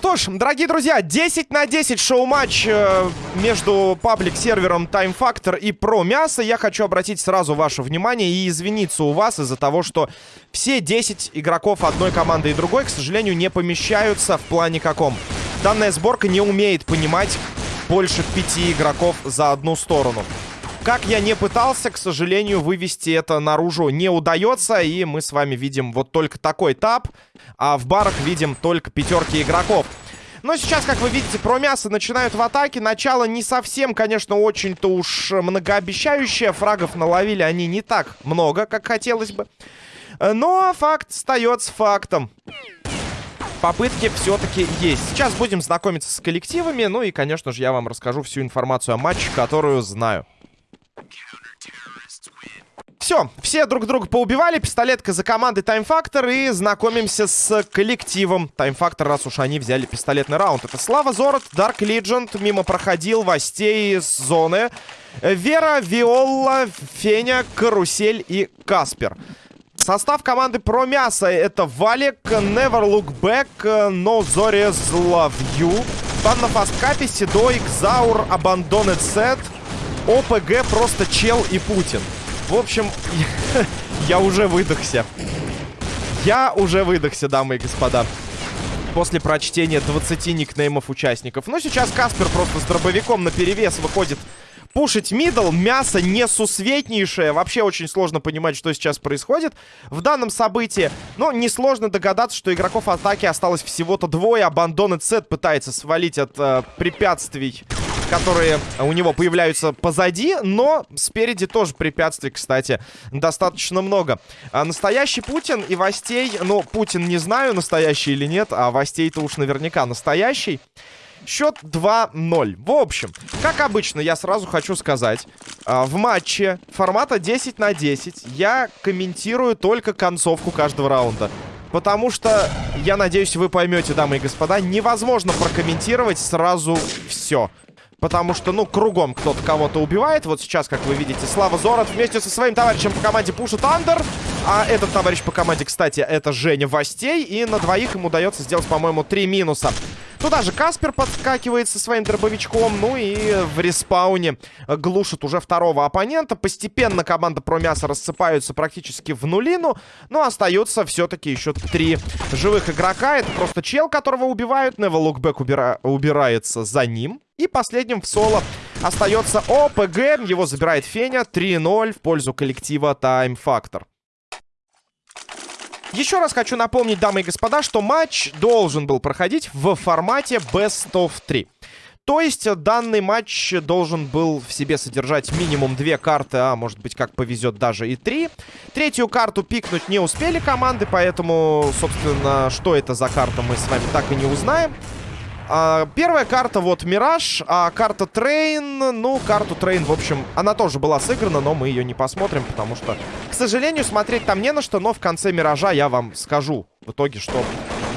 Что ж, дорогие друзья, 10 на 10 шоу-матч э, между паблик-сервером Time Factor и Pro Мясо. Я хочу обратить сразу ваше внимание и извиниться у вас из-за того, что все 10 игроков одной команды и другой, к сожалению, не помещаются в плане каком. Данная сборка не умеет понимать больше пяти игроков за одну сторону. Как я не пытался, к сожалению, вывести это наружу не удается. И мы с вами видим вот только такой тап. А в барах видим только пятерки игроков. Но сейчас, как вы видите, про мясо начинают в атаке. Начало не совсем, конечно, очень-то уж многообещающее. Фрагов наловили они не так много, как хотелось бы. Но факт остается фактом. Попытки все-таки есть. Сейчас будем знакомиться с коллективами. Ну и, конечно же, я вам расскажу всю информацию о матче, которую знаю. Все, все друг друга поубивали. Пистолетка за командой Time Factor. И знакомимся с коллективом Time Factor, раз уж они взяли пистолетный раунд. Это Слава Зорот, Dark Legend. Мимо проходил Востей с зоны. Вера, Виола, Феня, Карусель и Каспер. Состав команды про мясо это Валик, Never Look Back, No Zores Love You, Банна Фасткапи, Седой, Кзаур, Abandoned Set, ОПГ просто чел и Путин. В общем, я уже выдохся. Я уже выдохся, дамы и господа. После прочтения 20 никнеймов участников. Но сейчас Каспер просто с дробовиком на перевес выходит пушить мидл. Мясо несусветнейшее. Вообще очень сложно понимать, что сейчас происходит в данном событии. Но несложно догадаться, что игроков атаки осталось всего-то двое. Абандонет Сет пытается свалить от э, препятствий которые у него появляются позади, но спереди тоже препятствий, кстати, достаточно много. А настоящий Путин и Востей, ну, Путин не знаю, настоящий или нет, а Востей-то уж наверняка настоящий. Счет 2-0. В общем, как обычно, я сразу хочу сказать, а, в матче формата 10 на 10 я комментирую только концовку каждого раунда. Потому что, я надеюсь, вы поймете, дамы и господа, невозможно прокомментировать сразу все. Потому что, ну, кругом кто-то кого-то убивает. Вот сейчас, как вы видите, Слава Зорот вместе со своим товарищем по команде пушит Андер. А этот товарищ по команде, кстати, это Женя Востей. И на двоих ему удается сделать, по-моему, три минуса. Туда же Каспер подскакивает со своим дробовичком. Ну и в респауне глушит уже второго оппонента. Постепенно команда про мясо рассыпаются практически в нулину. Но остаются все-таки еще три живых игрока. Это просто чел, которого убивают. Нева Лукбек убира... убирается за ним. И последним в соло остается ОПГ. Его забирает Феня. 3-0 в пользу коллектива Time Factor. Еще раз хочу напомнить, дамы и господа, что матч должен был проходить в формате Best of 3. То есть данный матч должен был в себе содержать минимум две карты, а может быть как повезет даже и три. Третью карту пикнуть не успели команды, поэтому, собственно, что это за карта мы с вами так и не узнаем. А, первая карта вот Мираж, а карта Train, ну, карту Train, в общем, она тоже была сыграна, но мы ее не посмотрим, потому что, к сожалению, смотреть там не на что, но в конце Миража я вам скажу в итоге, что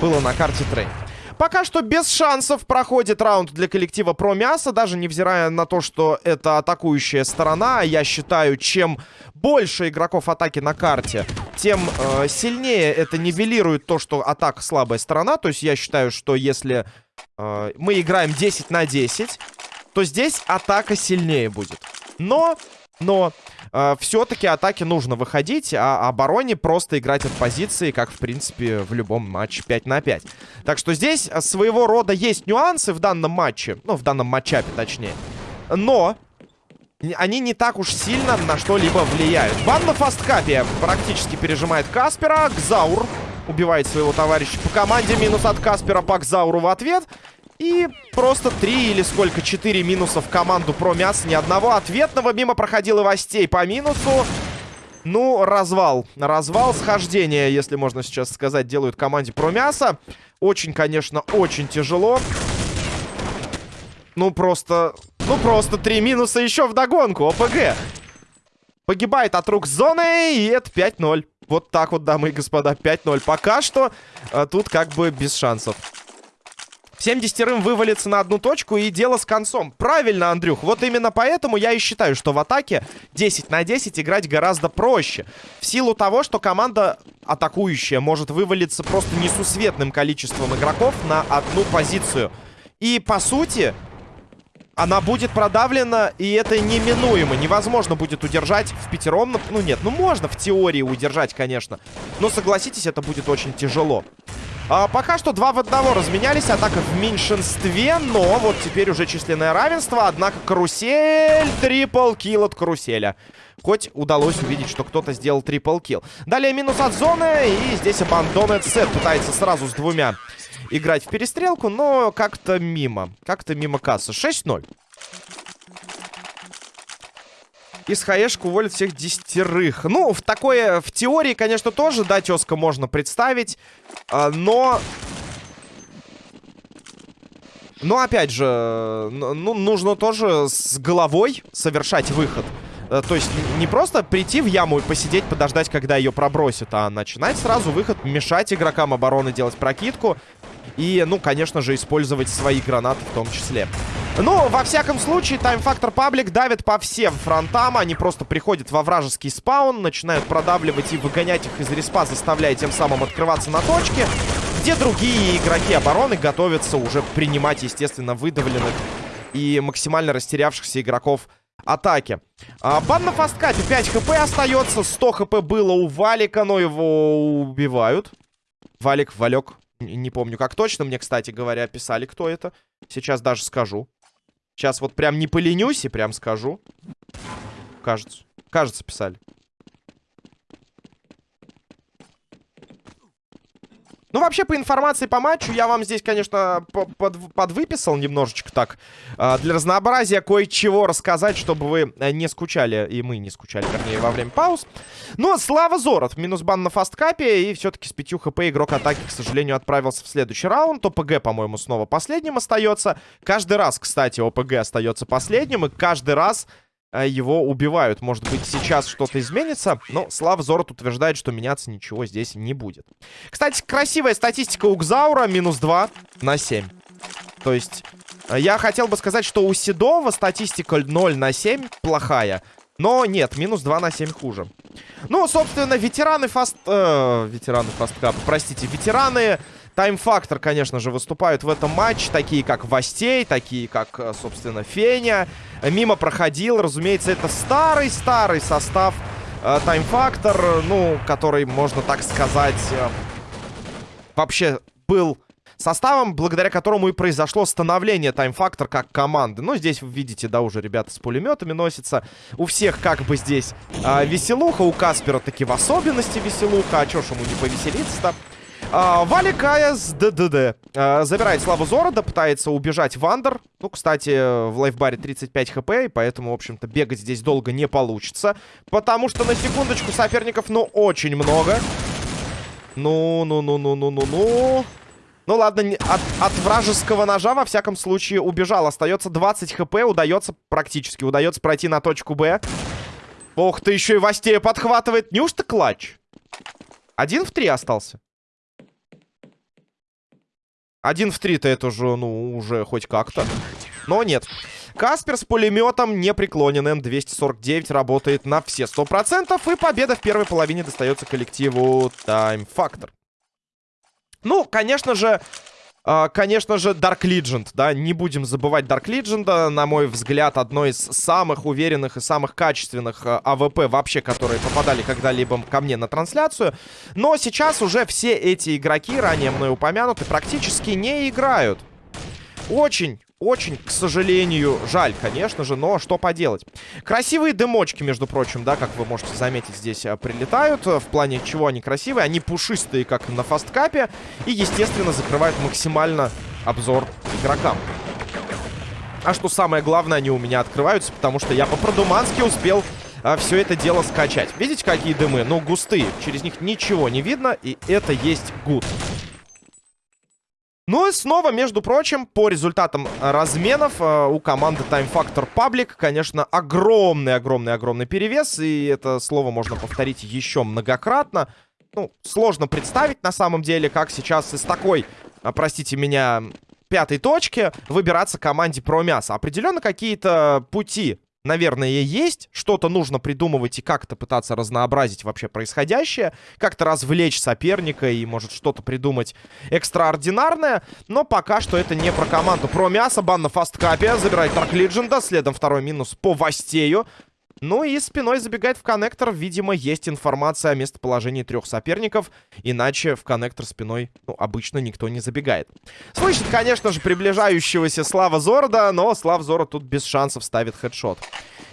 было на карте Train. Пока что без шансов проходит раунд для коллектива Про Мясо, даже невзирая на то, что это атакующая сторона. Я считаю, чем больше игроков атаки на карте, тем э, сильнее это нивелирует то, что атака слабая сторона. То есть я считаю, что если э, мы играем 10 на 10, то здесь атака сильнее будет. Но, но э, все-таки атаке нужно выходить, а обороне просто играть от позиции, как, в принципе, в любом матче 5 на 5. Так что здесь своего рода есть нюансы в данном матче, ну, в данном матчапе, точнее. Но они не так уж сильно на что-либо влияют. Банда фасткапе практически пережимает Каспера. Гзаур убивает своего товарища по команде. Минус от Каспера по Кзауру в ответ. И просто три или сколько, четыре минуса в команду про мясо. Ни одного ответного. Мимо проходил и Востей по минусу. Ну, развал. Развал схождения, если можно сейчас сказать, делают команде про мясо. Очень, конечно, очень тяжело. Ну, просто... Ну, просто три минуса еще в догонку. ОПГ. Погибает от рук зоны, и это 5-0. Вот так вот, дамы и господа, 5-0. Пока что а, тут как бы без шансов. Всем десятерым вывалится на одну точку и дело с концом. Правильно, Андрюх. Вот именно поэтому я и считаю, что в атаке 10 на 10 играть гораздо проще. В силу того, что команда атакующая может вывалиться просто несусветным количеством игроков на одну позицию. И, по сути, она будет продавлена, и это неминуемо. Невозможно будет удержать в пятером. Ну, нет, ну можно в теории удержать, конечно. Но, согласитесь, это будет очень тяжело. А, пока что два в одного разменялись. Атака в меньшинстве, но вот теперь уже численное равенство. Однако карусель, трипл килл от каруселя. Хоть удалось увидеть, что кто-то сделал трипл килл. Далее минус от зоны, и здесь абандонет сет пытается сразу с двумя играть в перестрелку, но как-то мимо. Как-то мимо кассы. 6-0. Из хаешку уволят всех десятерых. Ну, в такое, в теории, конечно, тоже, да, тезка можно представить. А, но... Но, опять же, ну, нужно тоже с головой совершать выход. Э, то есть не просто прийти в яму и посидеть, подождать, когда ее пробросят, а начинать сразу выход, мешать игрокам обороны делать прокидку. И, ну, конечно же, использовать свои гранаты в том числе. Ну, во всяком случае, тайм-фактор паблик давит по всем фронтам. Они просто приходят во вражеский спаун, начинают продавливать и выгонять их из респа, заставляя тем самым открываться на точке, где другие игроки обороны готовятся уже принимать, естественно, выдавленных и максимально растерявшихся игроков атаки. А, бан на фасткапе 5 хп остается, 100 хп было у Валика, но его убивают. Валик, Валек, не помню как точно. Мне, кстати говоря, писали, кто это. Сейчас даже скажу. Сейчас вот прям не поленюсь и прям скажу. Кажется. Кажется, писали. Ну, вообще, по информации по матчу, я вам здесь, конечно, под, подвыписал немножечко так. Э, для разнообразия кое-чего рассказать, чтобы вы э, не скучали, и мы не скучали, вернее, во время пауз. Но слава Зорот, минус бан на фасткапе, и все-таки с 5 хп игрок атаки, к сожалению, отправился в следующий раунд. ОПГ, по-моему, снова последним остается. Каждый раз, кстати, ОПГ остается последним, и каждый раз его убивают. Может быть, сейчас что-то изменится, но Слав Зорот утверждает, что меняться ничего здесь не будет. Кстати, красивая статистика у Гзаура. Минус 2 на 7. То есть, э, я хотел бы сказать, что у Седова статистика 0 на 7 плохая. Но нет, минус 2 на 7 хуже. Ну, собственно, ветераны фаст... Э, ветераны фасткапа, простите, ветераны Тайм-фактор, конечно же, выступают в этом матче. Такие, как Вастей, такие, как, э, собственно, Феня. Мимо проходил. Разумеется, это старый-старый состав э, Тайм-фактор. Ну, который, можно так сказать, э, вообще был составом, благодаря которому и произошло становление Тайм-фактор как команды. Ну, здесь вы видите, да, уже ребята с пулеметами носятся. У всех как бы здесь э, веселуха, у Каспера таки в особенности веселуха. А чё ж ему не повеселиться-то? А, Валикая с ДДД. А, забирает Славу Зорода, пытается убежать Вандер. Ну, кстати, в лайфбаре 35 хп, и поэтому, в общем-то, бегать здесь долго не получится. Потому что, на секундочку, соперников, ну, очень много. Ну, ну, ну, ну, ну, ну, ну. Ну ладно, от, от вражеского ножа, во всяком случае, убежал. Остается 20 хп, удается практически, удается пройти на точку Б. Ох ты, еще и Вастея подхватывает. Неужто clutch? Один в три остался. Один в три-то это же, ну, уже хоть как-то. Но нет. Каспер с пулеметом непреклонен. М249 работает на все 100%. И победа в первой половине достается коллективу Time Factor. Ну, конечно же, конечно же, Dark Legend, да, не будем забывать Dark Legend, на мой взгляд, одно из самых уверенных и самых качественных АВП вообще, которые попадали когда-либо ко мне на трансляцию. Но сейчас уже все эти игроки, ранее мной упомянуты, практически не играют. Очень, очень, к сожалению, жаль, конечно же, но что поделать. Красивые дымочки, между прочим, да, как вы можете заметить, здесь э, прилетают. В плане чего они красивые? Они пушистые, как на фасткапе. И, естественно, закрывают максимально обзор игрокам. А что самое главное, они у меня открываются, потому что я по-продумански успел а, все это дело скачать. Видите, какие дымы? Ну, густые. Через них ничего не видно, и это есть гуд. Ну и снова, между прочим, по результатам разменов э, у команды Time Factor Public, конечно, огромный-огромный-огромный перевес. И это слово можно повторить еще многократно. Ну, сложно представить на самом деле, как сейчас из такой, э, простите меня, пятой точке выбираться команде про мясо. Определенно какие-то пути наверное, есть. Что-то нужно придумывать и как-то пытаться разнообразить вообще происходящее. Как-то развлечь соперника и, может, что-то придумать экстраординарное. Но пока что это не про команду. Про мясо, бан на фасткапе. Забирает Тарк Лидженда. Следом второй минус по Вастею. Ну и спиной забегает в коннектор. Видимо, есть информация о местоположении трех соперников. Иначе в коннектор спиной, ну, обычно никто не забегает. Слышит, конечно же, приближающегося Слава Зорода, но Слав Зород тут без шансов ставит хедшот.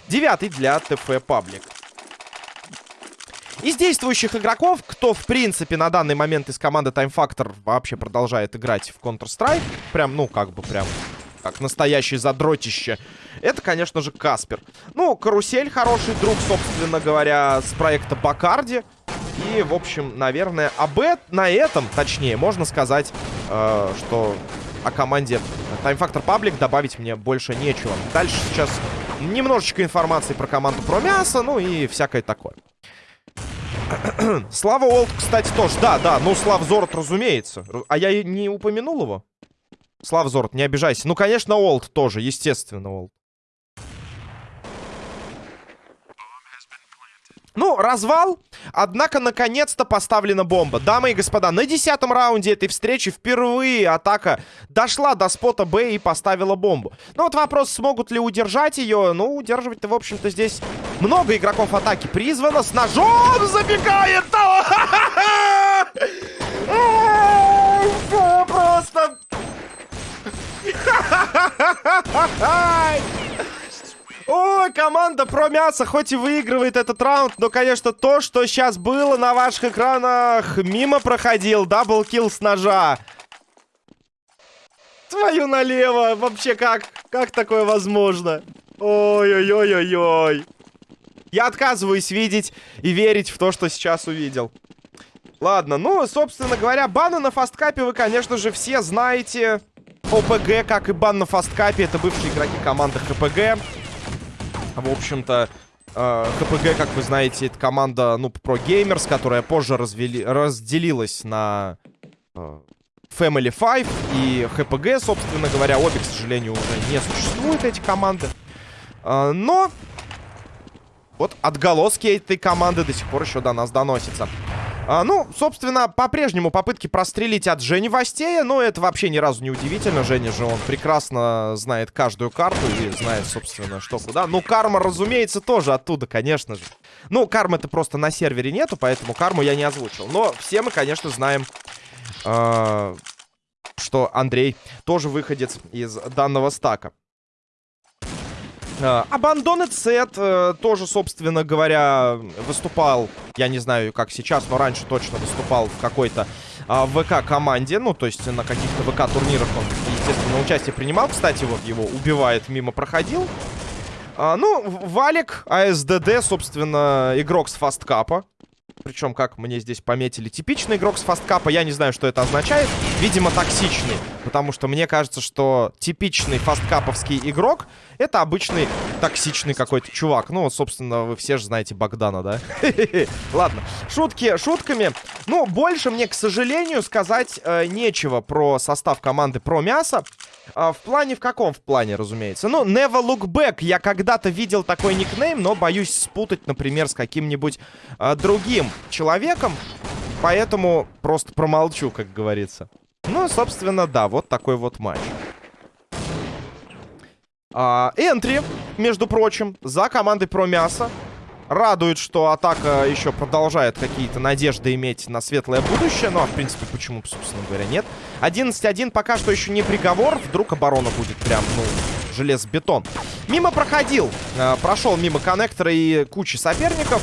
Девятый для ТФ Паблик. Из действующих игроков, кто, в принципе, на данный момент из команды Time Factor вообще продолжает играть в Counter-Strike, прям, ну, как бы прям как настоящее задротище. Это, конечно же, Каспер. Ну, Карусель хороший друг, собственно говоря, с проекта Бакарди. И, в общем, наверное, об э на этом, точнее, можно сказать, э, что о команде Time Factor Public добавить мне больше нечего. Дальше сейчас немножечко информации про команду про мясо, ну и всякое такое. Слава Олд, кстати, тоже. Да, да, ну Слав Зорот, разумеется. А я не упомянул его? Слав Зорт, не обижайся. Ну, конечно, Олд тоже, естественно, Олд. Ну, развал. Однако, наконец-то поставлена бомба. Дамы и господа, на десятом раунде этой встречи впервые атака дошла до спота Б и поставила бомбу. Ну, вот вопрос, смогут ли удержать ее. Ну, удерживать-то, в общем-то, здесь много игроков атаки призвано. С ножом забегает! Просто Ой, команда про мясо хоть и выигрывает этот раунд, но, конечно, то, что сейчас было на ваших экранах, мимо проходил. Даблкил с ножа. Твою налево. Вообще, как? Как такое возможно? Ой-ой-ой-ой-ой. Я отказываюсь видеть и верить в то, что сейчас увидел. Ладно, ну, собственно говоря, баны на фасткапе вы, конечно же, все знаете. ОПГ, как и бан на фасткапе, это бывшие игроки команды ХПГ. В общем-то, э, ХПГ, как вы знаете, это команда, ну, про геймерс, которая позже развели, разделилась на э, Family 5 и ХПГ, собственно говоря. Обе, к сожалению, уже не существуют, эти команды. Э, но вот отголоски этой команды до сих пор еще до нас доносятся. А, ну, собственно, по-прежнему попытки прострелить от Жени Вастея, но это вообще ни разу не удивительно. Женя же, он прекрасно знает каждую карту и знает, собственно, что куда. Ну, карма, разумеется, тоже оттуда, конечно же. Ну, кармы-то просто на сервере нету, поэтому карму я не озвучил. Но все мы, конечно, знаем... Э что Андрей тоже выходец из данного стака. Abandoned Set э, тоже, собственно говоря, выступал, я не знаю, как сейчас, но раньше точно выступал в какой-то а, ВК-команде. Ну, то есть на каких-то ВК-турнирах он, естественно, участие принимал. Кстати, вот его убивает, мимо проходил. А, ну, Валик, АСДД, собственно, игрок с фасткапа. Причем, как мне здесь пометили, типичный игрок с фасткапа. Я не знаю, что это означает. Видимо, токсичный. Потому что мне кажется, что типичный фасткаповский игрок это обычный токсичный какой-то чувак. Ну, собственно, вы все же знаете Богдана, да? Ладно, шутки шутками. Ну, больше мне, к сожалению, сказать э, нечего про состав команды про мясо. А, в плане, в каком в плане, разумеется? Ну, Never Look Back. Я когда-то видел такой никнейм, но боюсь спутать, например, с каким-нибудь а, другим человеком. Поэтому просто промолчу, как говорится. Ну, собственно, да, вот такой вот матч. А, энтри, между прочим, за командой про мясо. Радует, что атака еще продолжает какие-то надежды иметь на светлое будущее. Ну, а в принципе, почему, собственно говоря, нет. 11-1 пока что еще не приговор. Вдруг оборона будет прям, ну, железобетон. Мимо проходил. Э, прошел мимо коннектора и кучи соперников.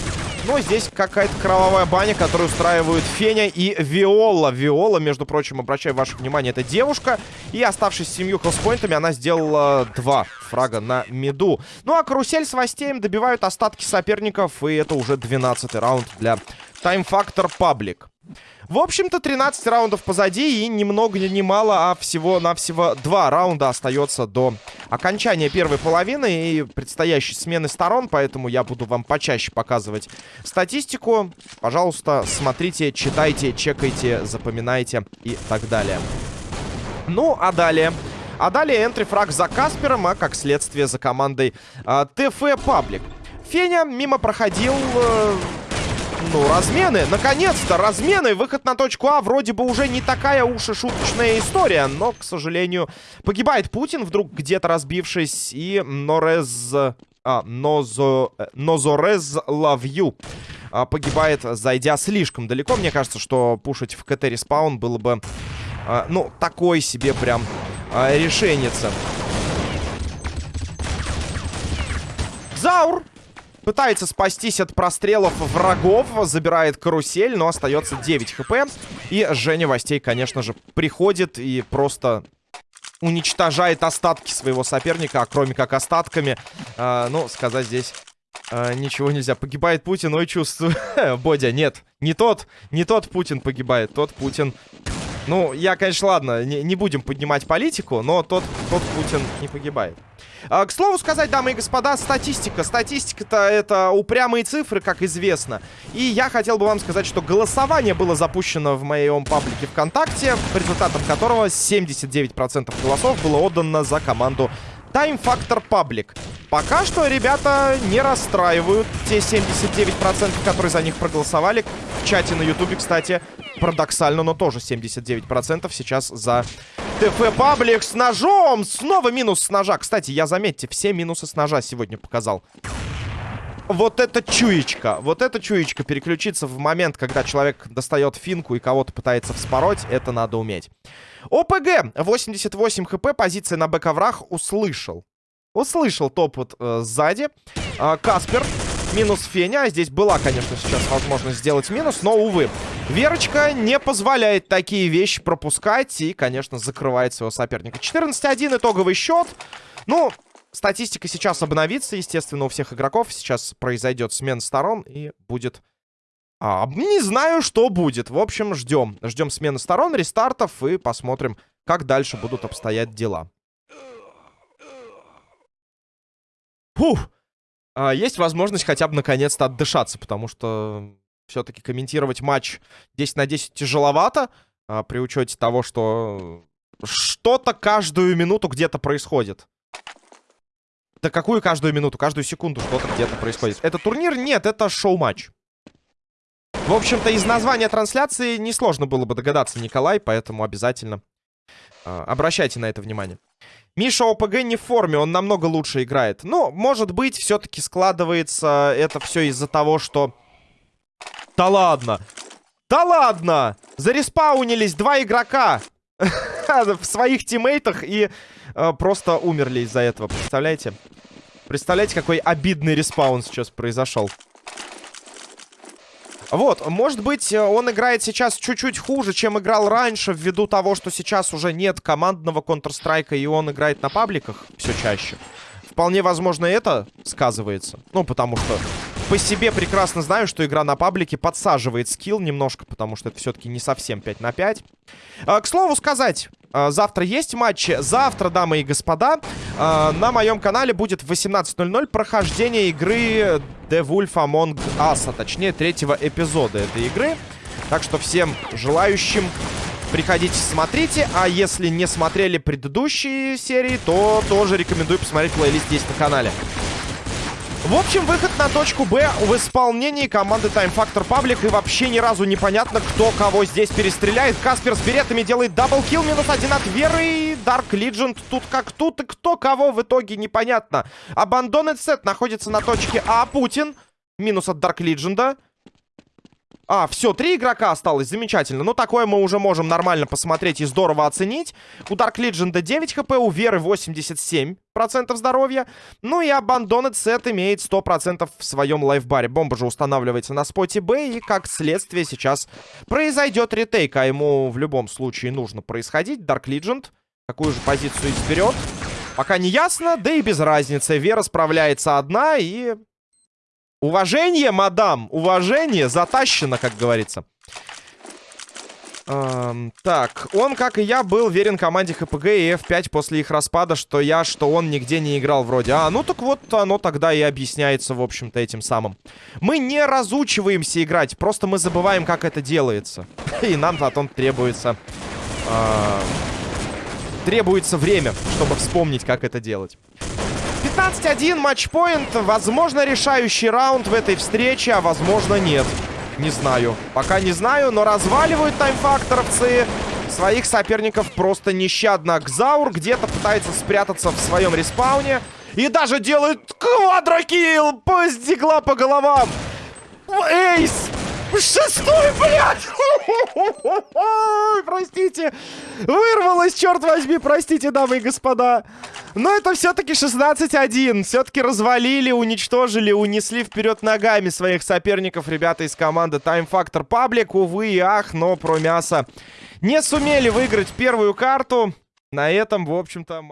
Но здесь какая-то кровавая баня, которую устраивают Феня и Виола. Виола, между прочим, обращаю ваше внимание, это девушка. И оставшись с семью хелспоинтами, она сделала два фрага на миду. Ну а карусель с Вастеем добивают остатки соперников. И это уже 12 раунд для Time Factor Public. В общем-то, 13 раундов позади, и ни много ни мало, а всего-навсего два раунда остается до окончания первой половины и предстоящей смены сторон, поэтому я буду вам почаще показывать статистику. Пожалуйста, смотрите, читайте, чекайте, запоминайте и так далее. Ну, а далее... А далее энтрифраг за Каспером, а как следствие за командой э, ТФ Паблик. Феня мимо проходил... Э, ну, размены. Наконец-то, размены. Выход на точку А вроде бы уже не такая уж и шуточная история. Но, к сожалению, погибает Путин, вдруг где-то разбившись. И Норез... А, Нозо... Э, Нозорез Лавью а, погибает, зайдя слишком далеко. Мне кажется, что пушить в КТ респаун было бы... А, ну, такой себе прям а, решенница. Заур Пытается спастись от прострелов врагов. Забирает карусель, но остается 9 хп. И Женя Востей, конечно же, приходит и просто уничтожает остатки своего соперника. А кроме как остатками, э, ну, сказать здесь э, ничего нельзя. Погибает Путин, ой, чувствую. Бодя, нет, не тот, не тот Путин погибает. Тот Путин ну, я, конечно, ладно, не, не будем поднимать политику, но тот, тот Путин не погибает. А, к слову сказать, дамы и господа, статистика. Статистика-то это упрямые цифры, как известно. И я хотел бы вам сказать, что голосование было запущено в моем паблике ВКонтакте, по результатам которого 79% голосов было отдано за команду Time Factor Public. Пока что ребята не расстраивают те 79%, которые за них проголосовали. В чате на ютубе, кстати, парадоксально, но тоже 79% сейчас за ТФ Паблик с ножом. Снова минус с ножа. Кстати, я, заметьте, все минусы с ножа сегодня показал. Вот это чуечка. Вот это чуечка. Переключиться в момент, когда человек достает финку и кого-то пытается вспороть, это надо уметь. ОПГ. 88 хп. Позиция на бэк-оврах. Услышал. Услышал топот э, сзади. Э, Каспер. Минус Феня. Здесь была, конечно, сейчас возможность сделать минус, но, увы. Верочка не позволяет такие вещи пропускать и, конечно, закрывает своего соперника. 14-1 итоговый счет. Ну, статистика сейчас обновится, естественно, у всех игроков. Сейчас произойдет смена сторон и будет... А, не знаю, что будет. В общем, ждем. Ждем смены сторон, рестартов и посмотрим, как дальше будут обстоять дела. Фух! А, есть возможность хотя бы наконец-то отдышаться, потому что все-таки комментировать матч 10 на 10 тяжеловато, а, при учете того, что что-то каждую минуту где-то происходит. Да какую каждую минуту? Каждую секунду что-то где-то происходит. Это турнир? Нет, это шоу-матч. В общем-то, из названия трансляции несложно было бы догадаться, Николай, поэтому обязательно э, обращайте на это внимание. Миша ОПГ не в форме, он намного лучше играет. Но, может быть, все-таки складывается это все из-за того, что... Да ладно! Да ладно! Зареспаунились два игрока в своих тиммейтах и э, просто умерли из-за этого, представляете? Представляете, какой обидный респаун сейчас произошел. Вот, может быть, э, он играет сейчас чуть-чуть хуже, чем играл раньше, ввиду того, что сейчас уже нет командного Counter-Strike, и он играет на пабликах все чаще. Вполне возможно, это сказывается. Ну, потому что по себе прекрасно знаю, что игра на паблике подсаживает скилл немножко, потому что это все-таки не совсем 5 на 5. А, к слову сказать, а, завтра есть матчи. Завтра, дамы и господа, а, на моем канале будет в 18.00 прохождение игры The Wolf Among Us, а точнее третьего эпизода этой игры. Так что всем желающим приходите, смотрите. А если не смотрели предыдущие серии, то тоже рекомендую посмотреть плейлист здесь на канале. В общем, выход на точку Б в исполнении команды Time Factor Public. И вообще ни разу непонятно, кто кого здесь перестреляет. Каспер с береттами делает double kill. Минус один от Веры. Dark Legend тут как тут. И кто кого в итоге непонятно. Abandoned Set находится на точке А. Путин. Минус от Dark Legend. А, все, три игрока осталось, замечательно. Ну, такое мы уже можем нормально посмотреть и здорово оценить. У Dark Legend 9 хп, у Веры 87% здоровья. Ну и Abandoned Set имеет 100% в своем лайфбаре. Бомба же устанавливается на споте Б, и как следствие сейчас произойдет ретейк. А ему в любом случае нужно происходить. Dark Legend какую же позицию изберет? Пока не ясно, да и без разницы. Вера справляется одна и Уважение, мадам, уважение затащено, как говорится. Эм, так, он, как и я, был верен команде ХПГ и F5 после их распада, что я, что он нигде не играл вроде. А, ну так вот, оно тогда и объясняется, в общем-то, этим самым. Мы не разучиваемся играть, просто мы забываем, как это делается. И нам потом требуется... Э, требуется время, чтобы вспомнить, как это делать. 15-1, матчпоинт. Возможно, решающий раунд в этой встрече, а возможно, нет. Не знаю. Пока не знаю, но разваливают таймфакторовцы своих соперников просто нещадно. Кзаур где-то пытается спрятаться в своем респауне. И даже делает квадрокилл! Пусть дигла по головам! Эйс! Шестой, блядь! Простите. Вырвалось, черт возьми, простите, дамы и господа. Но это все-таки 16-1. Все-таки развалили, уничтожили, унесли вперед ногами своих соперников ребята из команды Time Factor Public. Увы и ах, но про мясо не сумели выиграть первую карту. На этом, в общем-то...